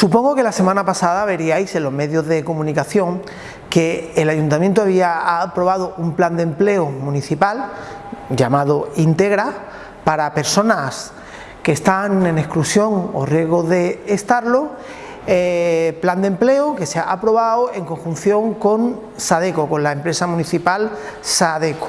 Supongo que la semana pasada veríais en los medios de comunicación que el Ayuntamiento había aprobado un plan de empleo municipal llamado Integra para personas que están en exclusión o riesgo de estarlo, eh, plan de empleo que se ha aprobado en conjunción con Sadeco, con la empresa municipal Sadeco.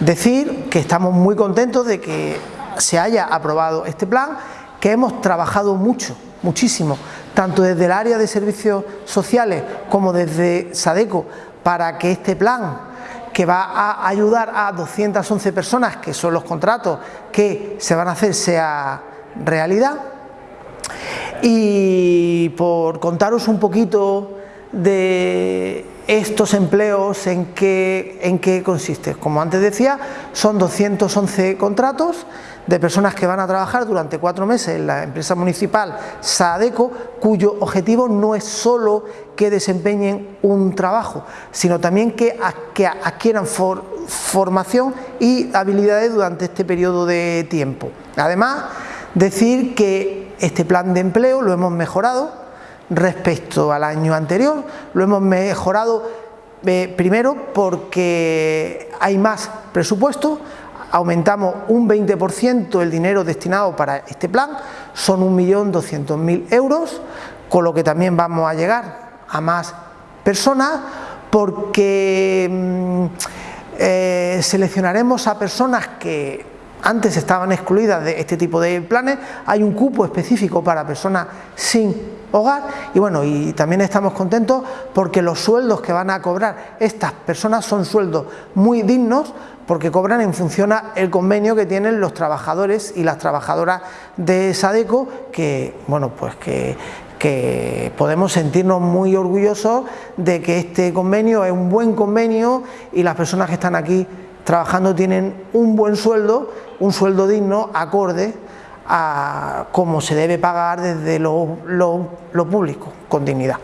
Decir que estamos muy contentos de que se haya aprobado este plan, que hemos trabajado mucho muchísimo, tanto desde el área de servicios sociales como desde SADECO, para que este plan que va a ayudar a 211 personas, que son los contratos que se van a hacer, sea realidad. Y por contaros un poquito de estos empleos, en qué, en qué consiste. Como antes decía, son 211 contratos de personas que van a trabajar durante cuatro meses en la empresa municipal SADECO, cuyo objetivo no es solo que desempeñen un trabajo, sino también que, adquieran formación y habilidades durante este periodo de tiempo. Además, decir que este plan de empleo lo hemos mejorado respecto al año anterior, lo hemos mejorado eh, primero porque hay más presupuesto, aumentamos un 20% el dinero destinado para este plan, son 1.200.000 euros, con lo que también vamos a llegar a más personas porque mm, eh, seleccionaremos a personas que antes estaban excluidas de este tipo de planes, hay un cupo específico para personas sin hogar y bueno, y también estamos contentos porque los sueldos que van a cobrar estas personas son sueldos muy dignos porque cobran en función al convenio que tienen los trabajadores y las trabajadoras de Sadeco que, bueno, pues que, que podemos sentirnos muy orgullosos de que este convenio es un buen convenio y las personas que están aquí trabajando tienen un buen sueldo, un sueldo digno, acorde a cómo se debe pagar desde lo, lo público, con dignidad.